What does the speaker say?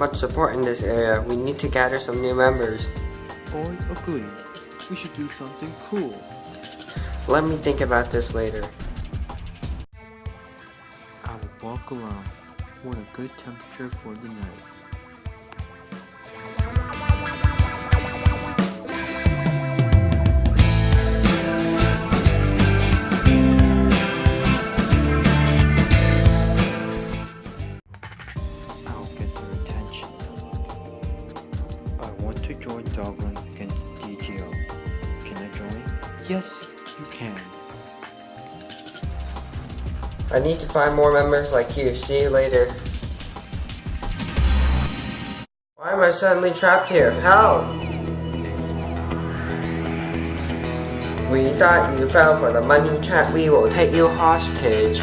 much support in this area. We need to gather some new members. I agree. We should do something cool. Let me think about this later. I will walk around. What a good temperature for the night. To join Dogland against DTO. Can I join? Yes, you can. I need to find more members like you. See you later. Why am I suddenly trapped here? Help! We thought you fell for the money trap. We will take you hostage.